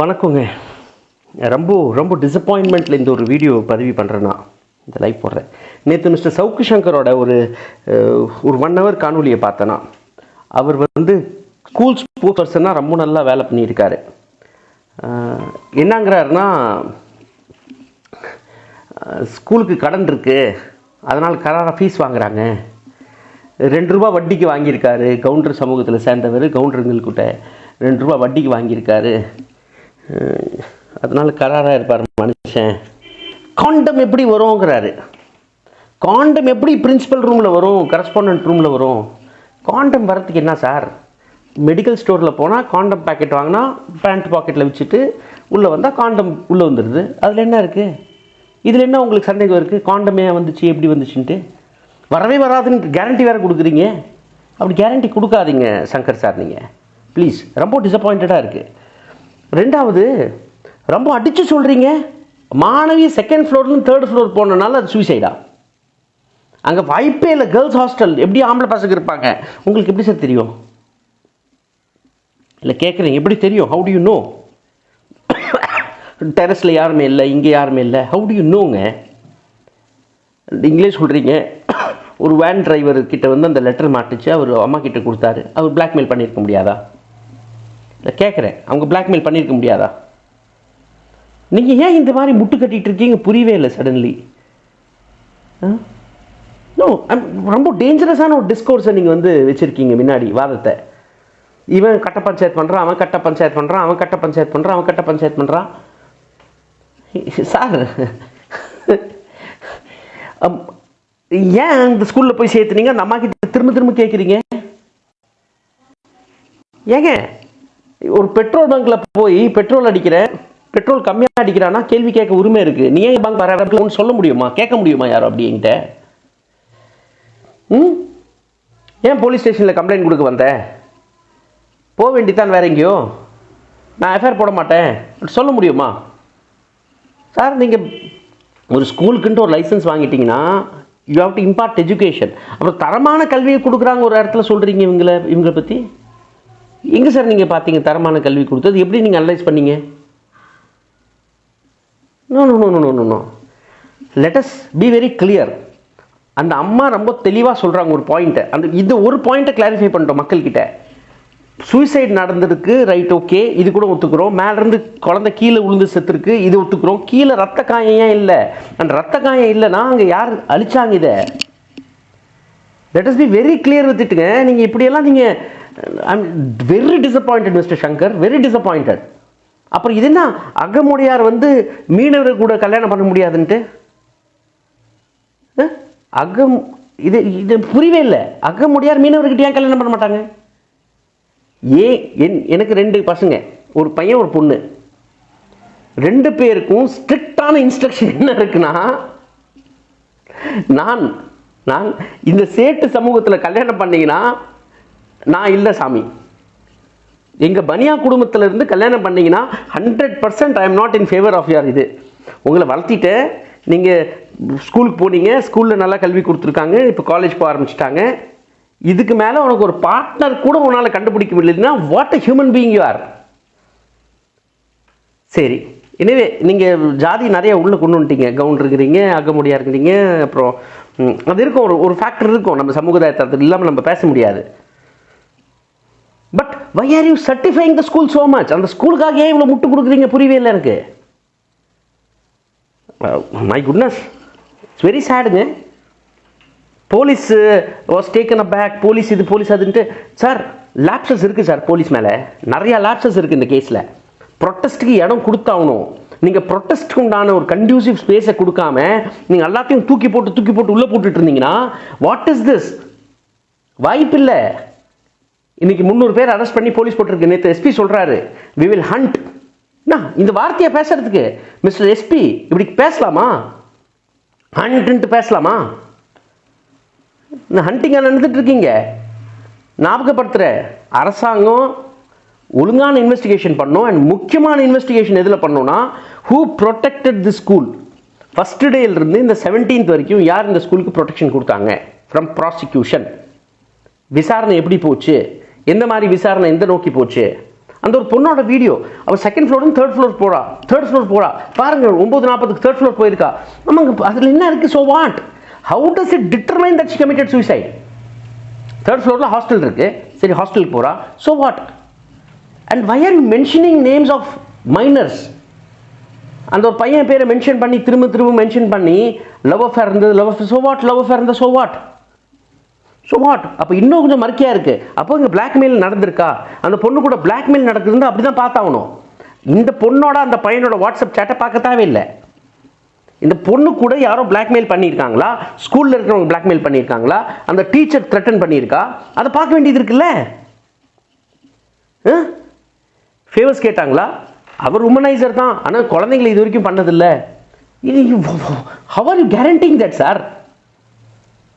வணக்கங்க. ரொம்ப ரொம்ப டிசப்பாயின்மெண்ட்டில் இந்த ஒரு வீடியோ பதிவு பண்ணுறேன்னா இந்த லைவ் போடுறேன். நேற்று மிஸ்டர் சவுக்கு சங்கரோட ஒரு ஒரு ஒன் ஹவர் காணொலியை பார்த்தேன்னா அவர் வந்து ஸ்கூல் ஸ்போர்ட்ஸ் பர்சனாக ரொம்ப நல்லா வேலை பண்ணியிருக்காரு. என்னங்கிறாருன்னா ஸ்கூலுக்கு கடன் இருக்குது அதனால் கராராக ஃபீஸ் வாங்குறாங்க. ரெண்டு ரூபா வட்டிக்கு வாங்கியிருக்காரு கவுண்டர் சமூகத்தில் சேர்ந்தவர் கவுண்டருங்கள்கிட்ட ரெண்டு ரூபா வட்டிக்கு வாங்கியிருக்காரு. அதனால் கராராக இருப்பார் மனுஷன். காண்டம் எப்படி வருங்கிறாரு காண்டம் எப்படி பிரின்சிபல் ரூமில் வரும் கரஸ்பாண்டன்ட் ரூமில் வரும்? காண்டம் வரத்துக்கு என்ன சார் மெடிக்கல் ஸ்டோரில் போனால் காண்டம் பேக்கெட் வாங்கினா பேண்ட் பாக்கெட்டில் வச்சுட்டு உள்ளே வந்தால் காண்டம் உள்ளே வந்துடுது அதில் என்ன இருக்குது இதில் என்ன உங்களுக்கு சந்தேகம் இருக்குது காண்டமே வந்துச்சு எப்படி வந்துச்சுன்ட்டு? வரவே வராதுன்னு கேரண்டி வேறு கொடுக்குறீங்க. அப்படி கேரண்டி கொடுக்காதீங்க சங்கர் சார் நீங்கள் ப்ளீஸ் ரொம்ப டிசப்பாயிண்டடாக இருக்குது ரெண்டாவது ரொம்ப அடித்து சொல்கிறீங்க மாணவி செகண்ட் ஃப்ளோர்லேருந்து தேர்ட் ஃப்ளோர் போனனால அது சூசைடா அங்கே வாய்ப்பே இல்லை கேர்ள்ஸ் ஹாஸ்டல் எப்படி ஆம்பளை பசங்க இருப்பாங்க? உங்களுக்கு எப்படி சார் தெரியும்? இல்லை கேட்குறீங்க எப்படி தெரியும்? ஹவு டு யூ நோ டெரஸில் யாருமே இல்லை இங்கே யாருமே இல்லை. ஹவு டு யூ நோங்க இங்கிலீஷ் சொல்கிறீங்க ஒரு வேன் டிரைவர் கிட்ட வந்து அந்த லெட்டர் மாட்டுச்சு. அவர் அம்மா கிட்ட கொடுத்தாரு. அவர் பிளாக்மெயில் பண்ணியிருக்க முடியாதா? நான் கேட்குறேன் அவங்க பிளாக்மெயில் பண்ணியிருக்க முடியாதா? நீங்கள் ஏன் இந்த மாதிரி முட்டு கட்டிகிட்டு இருக்கீங்க? புரியவே இல்லை சடன்லி நோ ரொம்ப டேஞ்சரஸான ஒரு டிஸ்கோர்ஸை நீங்கள் வந்து வச்சுருக்கீங்க முன்னாடி வாதத்தை. இவன் கட்ட பஞ்சாயத்து பண்ணுறான் அவன் கட்ட பஞ்சாயத்து பண்ணுறான் அவன் கட்ட பஞ்சாயத்து பண்ணுறான் அவன் கட்ட பஞ்சாயத்து பண்ணுறான் சார் அம், ஏன் அந்த ஸ்கூலில் போய் சேர்த்துனீங்க? அந்த அம்மா கிட்ட திரும்ப திரும்ப கேட்குறீங்க ஏங்க ஒரு பெட்ரோல் பங்க்ல போய் பெட்ரோல் அடிக்கிறேன் பெட்ரோல் கம்மியாக அடிக்கிறான்னா கேள்வி கேட்க உரிமை இருக்கு. நீ ஏன் பங்க் வர சொல்ல முடியுமா? கேட்க முடியுமா யாரும் அப்படி என்கிட்ட? ம்? ஏன் போலீஸ் ஸ்டேஷனில் கம்ப்ளைண்ட் கொடுக்க வந்த? போக வேண்டித்தான் வேற எங்கேயோ? நான் எஃப்ஐஆர் போட மாட்டேன். சொல்ல முடியுமா? சார் நீங்கள் ஒரு ஸ்கூலுக்குன்ட்டு ஒரு licence வாங்கிட்டீங்கன்னா you have to impart education அப்புறம் தரமான கல்வியை கொடுக்குறாங்க ஒரு இடத்துல சொல்கிறீங்க இவங்களை இவங்களை பற்றி எங்கே சார் நீங்கள் பார்த்தீங்க தரமான கல்வி கொடுத்தது எப்படி நீங்கள் அனலைஸ் பண்ணீங்க? No no no no no no let us be very clear அந்த அம்மா ரொம்ப தெளிவாக சொல்கிறாங்க ஒரு பாயிண்ட்டை அந்த இது ஒரு பாயிண்ட்டை கிளாரிஃபை பண்ணிட்டோம் மக்கள்கிட்ட. சூசைட் நடந்திருக்கு ரைட் ஓகே இது கூட ஒத்துக்கிறோம். மேலேருந்து குழந்தை கீழே விழுந்து செத்துருக்கு இது ஒத்துக்கிறோம். கீழே ரத்த காயம் ஏன் இல்லை. அந்த ரத்த காயம் இல்லைன்னா அங்கே யார் அழிச்சாங்க இதை? Let us be very clear வித்துட்டுங்க நீங்கள் இப்படியெல்லாம் நீங்கள் I'm very disappointed mister Shankar very disappointed அப்புறம் இது என்ன? அகமுடையார் வந்து மீனவர் கூட கல்யாணம் பண்ண முடியாதுன்ட்டு? அகம் இது இது புரியவே இல்லை. அகமுடையார் மீனவர்கிட்ட ஏன் கல்யாணம் பண்ண மாட்டாங்க? ஏன் என் எனக்கு ரெண்டு பசங்க. ஒரு பையன் ஒரு பொண்ணு. ரெண்டு பேருக்கும் ஸ்ட்ரிக்டான இன்ஸ்ட்ரக்ஷன் என்ன இருக்குன்னா நான் நான் இந்த சேட்டு சமூகத்தில் கல்யாணம் பண்ணீங்கன்னா நான் இல்லை சாமி. எங்கள் பனியா குடும்பத்திலேருந்து கல்யாணம் பண்ணீங்கன்னா hundred percent I am not in favour of யார் இது. உங்களை வளர்த்திட்டு நீங்கள் ஸ்கூலுக்கு போனீங்க ஸ்கூலில் நல்லா கல்வி கொடுத்துருக்காங்க இப்போ காலேஜ் போக ஆரம்பிச்சிட்டாங்க. இதுக்கு மேலே உனக்கு ஒரு பார்ட்னர் கூட உன்னால் கண்டுபிடிக்க முடியலன்னா what a human being you are சரி. எனவே நீங்கள் ஜாதி நிறைய உள்ளே கொண்டு வந்துட்டீங்க. கவுன் இருக்கிறீங்க அகமுடியாக இருக்கிறீங்க அப்புறம் அது இருக்கும். ஒரு ஒரு ஃபேக்டர் இருக்கும். நம்ம சமுதாயத்தில் இல்லாமல் நம்ம பேச முடியாது. Why are you certifying the school so much அந்த ஸ்கூலுக்காக ஏன் இவ்வளோ முட்டு கொடுக்குறீங்க? புரியவே இல்லை எனக்கு. My goodness it's very சேடுங்க police was taken aback police இது போலீஸ் அதுன்ட்டு. சார் லேப்சஸ் இருக்குது சார் போலீஸ் மேலே. நிறையா லேப்சஸ் இருக்குது இந்த கேஸில் ப்ரொட்டஸ்ட்டுக்கு இடம் கொடுத்தாகணும். நீங்கள் ப்ரொட்டஸ்ட்க்கு உண்டான ஒரு கண்டியூசிவ் ஸ்பேஸை கொடுக்காம நீங்கள் எல்லாத்தையும் தூக்கி போட்டு தூக்கி போட்டு உள்ளே போட்டுட்டு இருந்தீங்கன்னா வாட் இஸ் திஸ் வாய்ப்பு இல்லை இன்னைக்கு முந்நூறு பேர் அரெஸ்ட் பண்ணி போலீஸ் போட்டிருக்கு. நேற்று எஸ்பி சொல்கிறாரு வி வில் ஹண்ட் இந்த வார்த்தையை பேசுறதுக்கு மிஸ்டர் எஸ்பி இப்படி பேசலாமா? ஹண்ட்ன்ட்டு பேசலாமா? இந்த ஹண்டிங்கா நடந்துட்டு இருக்கீங்க? ஞாபகப்படுத்துகிற அரசாங்கம் ஒழுங்கான இன்வெஸ்டிகேஷன் பண்ணும். அண்ட் முக்கியமான இன்வெஸ்டிகேஷன் எதில் பண்ணோன்னா who protected the school first டேலேருந்து இந்த செவன்டீன்த் வரைக்கும் யார் இந்த ஸ்கூலுக்கு ப்ரொடெக்ஷன் கொடுத்தாங்க? ஃப்ரம் ப்ராசிக்யூஷன் விசாரணை எப்படி போச்சு? எந்த மாதிரி விசாரணை எந்த நோக்கி போச்சு? அந்த ஒரு பொண்ணோட வீடியோ அவள் செகண்ட் ஃப்ளோரும் தேர்ட் ஃப்ளோர் போறா. தேர்ட் ஃப்ளோர் போறா. பாருங்க ஒன்பது நாற்பதுக்கு தேர்ட் ஃப்ளோர் போயிருக்கா. நமக்கு அதில் என்ன இருக்கு? So what how does it determine that she committed suicide third ஃப்ளோரில் ஹாஸ்டல் இருக்கு. சரி ஹாஸ்டலுக்கு போறா. So what and why are you mentioning names of minors அந்த ஒரு பையன் பேரை மென்ஷன் பண்ணி திரும்ப திரும்ப மென்ஷன் பண்ணி லவ் அஃபேர் இருந்தது love affair so what love affair இருந்தது ஸோ வாட் ஸோ வாட் அப்போ இன்னும் கொஞ்சம் மறுக்கையாக இருக்குது அப்போ இங்கே பிளாக்மெயில் நடந்திருக்கா? அந்த பொண்ணு கூட பிளாக்மெயில் நடக்குதுன்னு அப்படி தான் பார்த்தாகணும். இந்த பொண்ணோட அந்த பையனோட வாட்ஸ்அப் சேட்டை பார்க்க தேவையில்லை இந்த பொண்ணு கூட யாரோ பிளாக்மெயில் பண்ணியிருக்காங்களா? ஸ்கூலில் இருக்கிறவங்க பிளாக்மெயில் பண்ணியிருக்காங்களா? அந்த டீச்சர் த்ரெட்டன் பண்ணியிருக்கா? அதை பார்க்க வேண்டியது இருக்குல்ல. ஃபேவர்ஸ் கேட்டாங்களா? அவர் உமனைசர் தான். ஆனால் குழந்தைங்களை இது வரைக்கும் பண்ணதில்லை. இது how are you guaranteeing that sir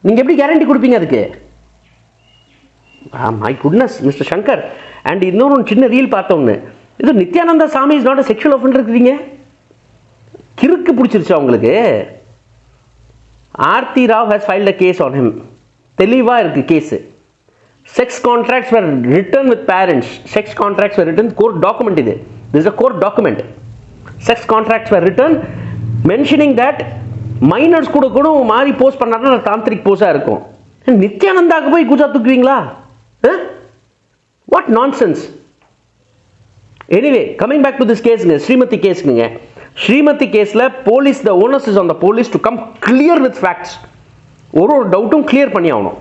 நீங்கள் எப்படி கேரண்டி கொடுப்பீங்க அதுக்கு? My goodness mister Shankar and இன்னொரு ஒன்று சின்ன ரீல் பார்த்தோன்னு இது Nithyananda Swami is not a sexual offender இருக்கிறீங்க கிறுக்கு பிடிச்சிருச்சு அவங்களுக்கு. Aarthi Rao has filed a case on him தெளிவாக இருக்குது case sex contracts were written with parents sex contracts were written court document இது. This a a document sex contracts were written mentioning that minors கூட கூட மாறி post பண்ணாருன்னா தாந்திரிக் போஸாக இருக்கும். நித்யானந்தாவுக்கு போய் கூச்சா தூக்குவீங்களா? What nonsense anyway coming back to this கேஸுங்க Srimathi கேஸுங்க ஸ்ரீமதி கேஸில் police the onus is on the police to come clear with facts ஒரு ஒரு டவுட்டும் கிளியர் பண்ணி ஆகணும்.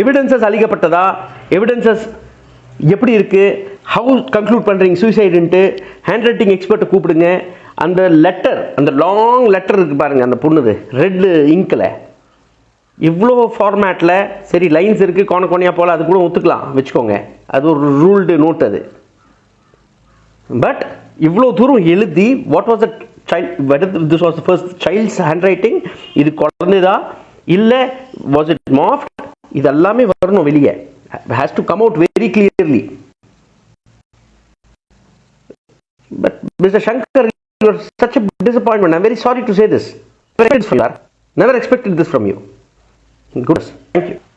எவிடன்சஸ் அழிக்கப்பட்டதா எவிடன்சஸ் எப்படி இருக்குது ஹவு கன்க்ளூட் பண்ணுறீங்க சூசைடுன்ட்டு ஹேண்ட் ரைட்டிங் எக்ஸ்பர்ட்டை கூப்பிடுங்க. அந்த லெட்டர் அந்த லாங் லெட்டர் இருக்கு பாருங்கள் அந்த பொண்ணுது. ரெட்டு இங்கில் இவ்வளோ ஃபார்மேட்டில் சரி லைன்ஸ் இருக்குது கோண கோணையாக போல் அது கூட ஒத்துக்கலாம் வச்சுக்கோங்க. அது ஒரு ரூல்டு நோட் அது. பட் இவ்வளோ தூரம் எழுதி what was the child this was first child's handwriting இது குழந்தைதா இல்லை வாஸ் இட் மாஃப்ட் இது எல்லாமே வரணும் வெளியே. Has to come out very clearly but mister Shankar you're such a disappointment. I'm very sorry to say this. Never expected this from you. Goodness. Thank you.